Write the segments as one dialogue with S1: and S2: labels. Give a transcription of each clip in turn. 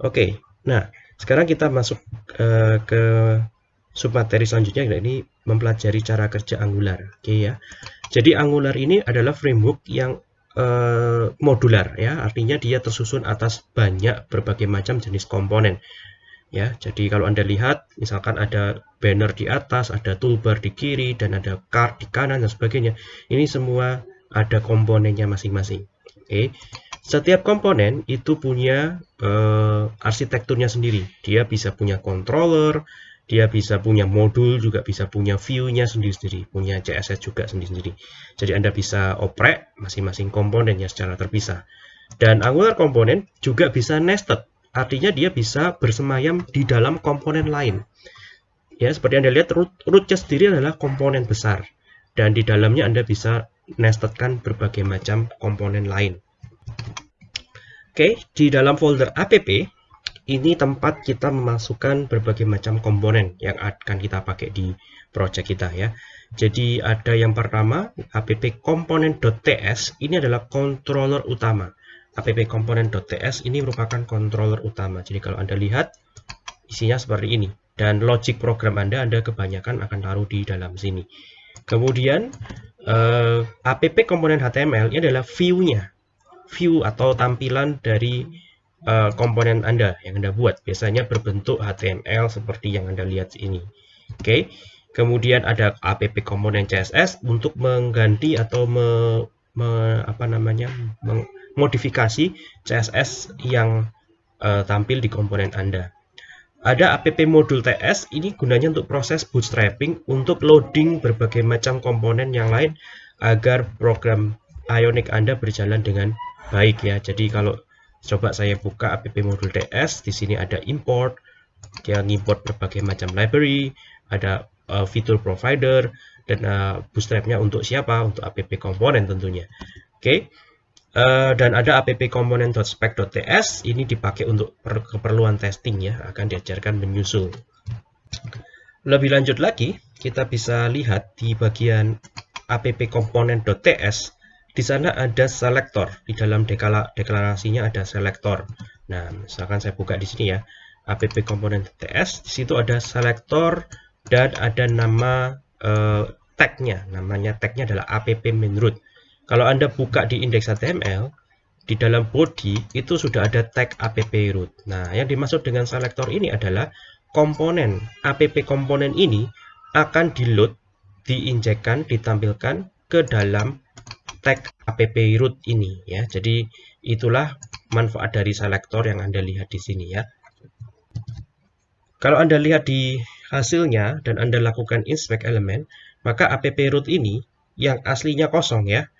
S1: Oke, nah sekarang kita masuk uh, ke submateri selanjutnya ini mempelajari cara kerja Angular. Oke ya. Jadi Angular ini adalah framework yang uh, modular ya, artinya dia tersusun atas banyak berbagai macam jenis komponen ya. Jadi kalau Anda lihat misalkan ada banner di atas, ada toolbar di kiri dan ada card di kanan dan sebagainya. Ini semua ada komponennya masing-masing. Oke. Setiap komponen itu punya uh, arsitekturnya sendiri. Dia bisa punya controller, dia bisa punya modul, juga bisa punya view-nya sendiri-sendiri, punya CSS juga sendiri-sendiri. Jadi Anda bisa oprek masing-masing komponennya secara terpisah. Dan Angular komponen juga bisa nested. Artinya dia bisa bersemayam di dalam komponen lain. Ya, seperti Anda lihat root rootnya sendiri adalah komponen besar dan di dalamnya Anda bisa nestedkan berbagai macam komponen lain. Oke, di dalam folder app ini tempat kita memasukkan berbagai macam komponen yang akan kita pakai di project kita ya. Jadi ada yang pertama app component.ts ini adalah controller utama app component.ts ini merupakan controller utama. Jadi kalau Anda lihat isinya seperti ini dan logic program Anda Anda kebanyakan akan taruh di dalam sini. Kemudian uh, app komponen HTML ini adalah view-nya. View atau tampilan dari uh, komponen Anda yang Anda buat. Biasanya berbentuk HTML seperti yang Anda lihat ini. Oke. Okay. Kemudian ada app komponen CSS untuk mengganti atau me, me, apa namanya? Meng, modifikasi CSS yang uh, tampil di komponen Anda. Ada app modul TS, ini gunanya untuk proses bootstrapping untuk loading berbagai macam komponen yang lain agar program Ionic Anda berjalan dengan baik ya. Jadi kalau coba saya buka app modul TS, di sini ada import, dia import berbagai macam library, ada uh, fitur provider, dan uh, bootstrapnya untuk siapa? Untuk app komponen tentunya. Oke. Okay. Uh, dan ada app component.spec.ts ini dipakai untuk keperluan testing ya akan diajarkan menyusul lebih lanjut lagi kita bisa lihat di bagian app component.ts di sana ada selector di dalam deklarasinya ada selector nah misalkan saya buka di sini ya. App component.ts di situ ada selector dan ada nama uh, tagnya. Namanya tagnya adalah app main root kalau Anda buka di indeks HTML, di dalam body itu sudah ada tag app root. Nah, yang dimaksud dengan selector ini adalah komponen app komponen ini akan di-load, diinjekkan, ditampilkan ke dalam tag app root ini ya. Jadi itulah manfaat dari selector yang Anda lihat di sini ya. Kalau Anda lihat di hasilnya dan Anda lakukan inspect elemen, maka app root ini yang aslinya kosong ya,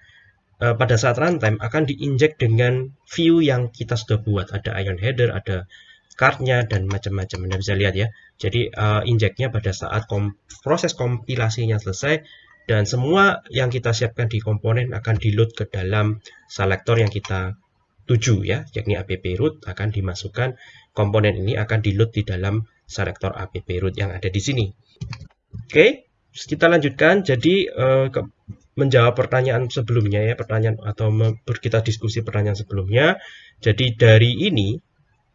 S1: uh, pada saat runtime akan diinjek dengan view yang kita sudah buat. Ada ion header, ada cardnya dan macam-macam. Anda bisa lihat ya. Jadi uh, injeknya pada saat kom proses kompilasinya selesai dan semua yang kita siapkan di komponen akan di-load ke dalam selector yang kita tuju ya, yakni app root akan dimasukkan komponen ini akan di-load di dalam selector app root yang ada di sini. Oke, kita lanjutkan. Jadi uh, menjawab pertanyaan sebelumnya ya, pertanyaan atau kita diskusi pertanyaan sebelumnya. Jadi dari ini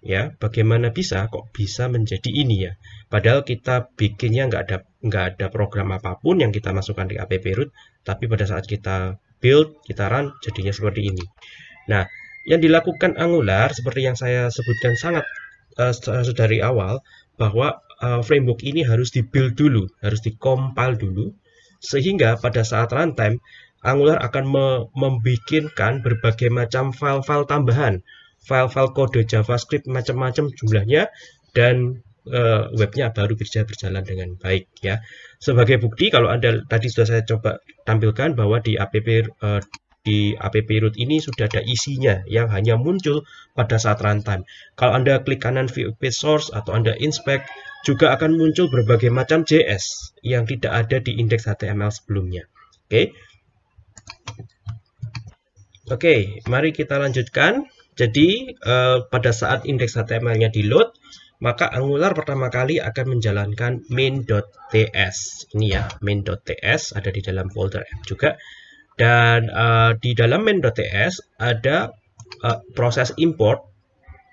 S1: ya, bagaimana bisa kok bisa menjadi ini ya? Padahal kita bikinnya nggak ada nggak ada program apa pun yang kita masukkan di app root, tapi pada saat kita build, kita run jadinya seperti ini. Nah, yang dilakukan Angular seperti yang saya sebutkan sangat uh, dari awal bahwa uh, framework ini harus dibuild dulu, harus dikompil dulu sehingga pada saat runtime, Angular akan me membikinkan berbagai macam file-file tambahan, file-file kode JavaScript macam-macam jumlahnya, dan uh, webnya baru bisa berjalan dengan baik ya. Sebagai bukti, kalau Anda tadi sudah saya coba tampilkan bahwa di app uh, di app root ini sudah ada isinya yang hanya muncul pada saat runtime. Kalau Anda klik kanan view page source atau Anda inspect, juga akan muncul berbagai macam JS yang tidak ada di indeks HTML sebelumnya. Oke. Okay. Oke, okay, mari kita lanjutkan. Jadi, uh, pada saat indeks HTML-nya di load, maka Angular pertama kali akan menjalankan main.ts. Ini ya, main.ts ada di dalam folder app juga. Dan uh, di dalam main.ts ada uh, proses import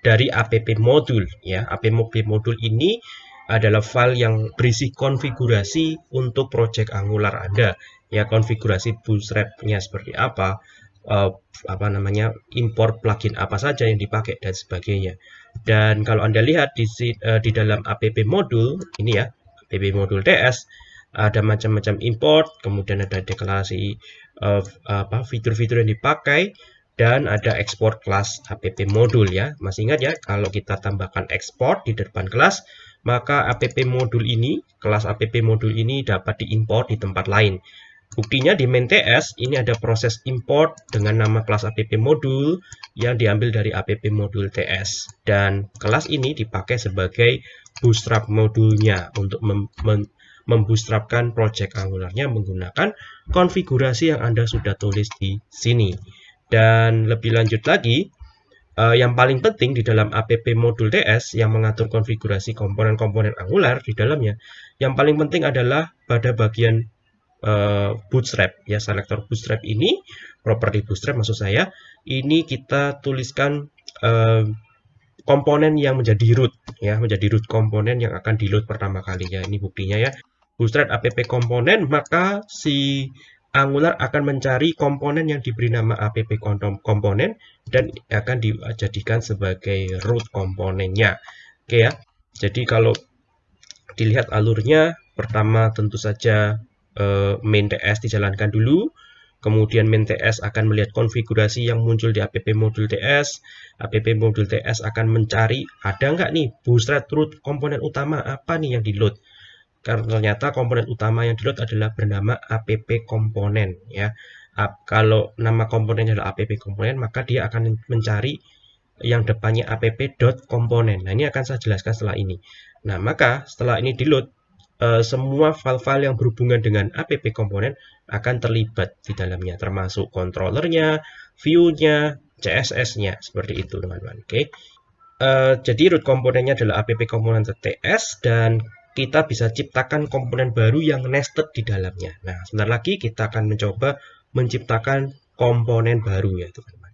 S1: dari app modul ya. App modul ini adalah file yang berisi konfigurasi untuk project Angular Anda. Ya, konfigurasi bootstrap-nya seperti apa, uh, apa namanya, import plugin apa saja yang dipakai dan sebagainya. Dan kalau Anda lihat di uh, di dalam app modul ini ya, app modul TS ada macam-macam import, kemudian ada deklarasi uh, apa fitur-fitur yang dipakai dan ada export kelas app modul ya. Masih ingat ya, kalau kita tambahkan export di depan kelas, maka app modul ini, kelas app modul ini dapat diimport di tempat lain. Buktinya di main TS ini ada proses import dengan nama kelas app modul yang diambil dari app modul TS dan kelas ini dipakai sebagai bootstrap modulnya untuk mem mem membootstrapkan project Angularnya menggunakan konfigurasi yang Anda sudah tulis di sini. Dan lebih lanjut lagi, uh, yang paling penting di dalam app modul TS yang mengatur konfigurasi komponen-komponen Angular di dalamnya, yang paling penting adalah pada bagian uh, bootstrap ya selektor bootstrap ini, properti bootstrap maksud saya, ini kita tuliskan uh, komponen yang menjadi root ya, menjadi root komponen yang akan di load pertama kalinya. Ini buktinya ya. Bootstrap app komponen, maka si Angular akan mencari komponen yang diberi nama app komponen dan akan dijadikan sebagai root komponennya. Oke ya. Jadi kalau dilihat alurnya, pertama tentu saja eh, main TS dijalankan dulu. Kemudian main TS akan melihat konfigurasi yang muncul di app modul TS. App modul TS akan mencari ada nggak nih bootstrap root komponen utama apa nih yang di load karena ternyata komponen utama yang di load adalah bernama app komponen ya kalau nama komponennya adalah app komponen maka dia akan mencari yang depannya app.komponen nah ini akan saya jelaskan setelah ini nah maka setelah ini di load eh, semua file-file yang berhubungan dengan app komponen akan terlibat di dalamnya termasuk controllernya view-nya CSS-nya seperti itu teman-teman oke? Uh, jadi root komponennya adalah app komponen TS dan kita bisa ciptakan komponen baru yang nested di dalamnya. Nah, sebentar lagi kita akan mencoba menciptakan komponen baru ya teman-teman.